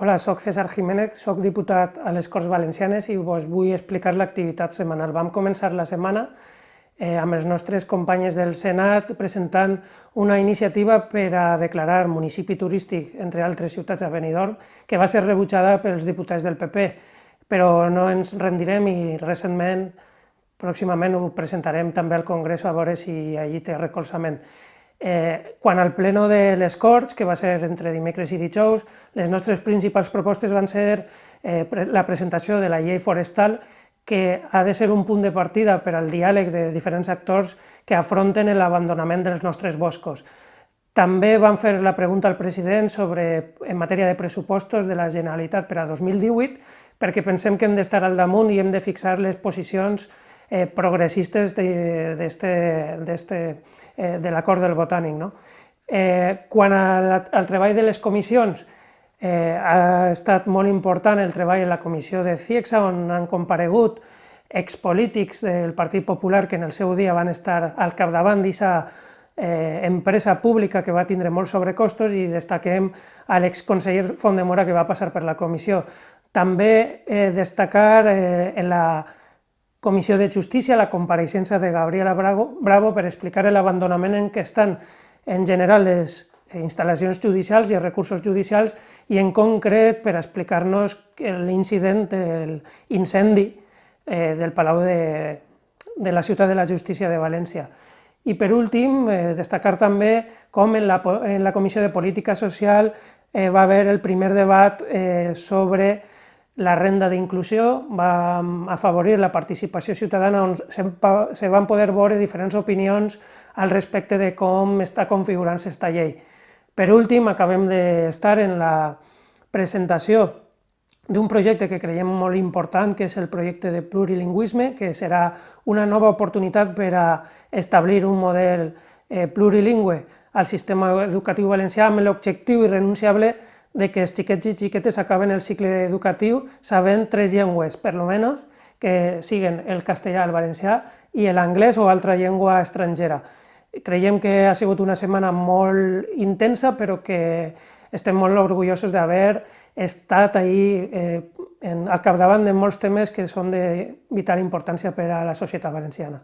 Hola, sóc César Jiménez, sóc diputat a les Corts Valencianes i vos vull explicar l'activitat setmanal. Vam començar la setmana eh, amb els nostres companys del Senat presentant una iniciativa per a declarar municipi turístic, entre altres ciutats, a Benidorm, que va ser rebutjada pels diputats del PP, però no ens rendirem i recentment, pròximament ho presentarem també al Congrés a veure si allí té recolzament. Eh, quan al pleno de les Corts, que va ser entre dimecres i dijous, les nostres principals propostes van ser eh, la presentació de la llei forestal, que ha de ser un punt de partida per al diàleg de diferents actors que afronten l'abandonament dels nostres boscos. També van fer la pregunta al president sobre, en matèria de pressupostos de la Generalitat per a 2018, perquè pensem que hem d'estar al damunt i hem de fixar les posicions eh, progressistes de, de, eh, de l'acord del botànic. No? Eh, quan al, al treball de les comissions, eh, ha estat molt important el treball en la comissió de CIEXA, on han comparegut expolítics del Partit Popular que en el seu dia van estar al capdavant d'aquesta eh, empresa pública que va tindre molts sobrecostos i destaquem a l'exconseller Fondemora que va passar per la comissió. També eh, destacar eh, en la Comissió de Justícia la compareixença de Gabriela Bravo, per explicar l'abandonament en què estan en general les instal·lacions judicials i els recursos judicials i en concret per explicar-nos l'incident de l'incendi eh, del Palau de, de la Ciutat de la Justícia de València. I per últim, eh, destacar també com en la, en la Comissió de Política Social eh, va haver el primer debat sobre la renda d'inclusió va afavorir la participació ciutadana on se van poder veure diferents opinions al respecte de com està configurant-se aquesta llei. Per últim, acabem d'estar en la presentació d'un projecte que creiem molt important, que és el projecte de plurilingüisme, que serà una nova oportunitat per a establir un model eh, plurilingüe al sistema educatiu valencià amb l'objectiu irrenunciable de que els xiquets i xiquetes acaben el cicle educatiu sabent tres llengües, per lo menos, que siguen el castellà, el valencià i l'anglès o altra llengua estrangera. Creiem que ha sigut una setmana molt intensa, però que estem molt orgullosos d'haver estat ahir eh, en, al capdavant de molts temes que són de vital importància per a la societat valenciana.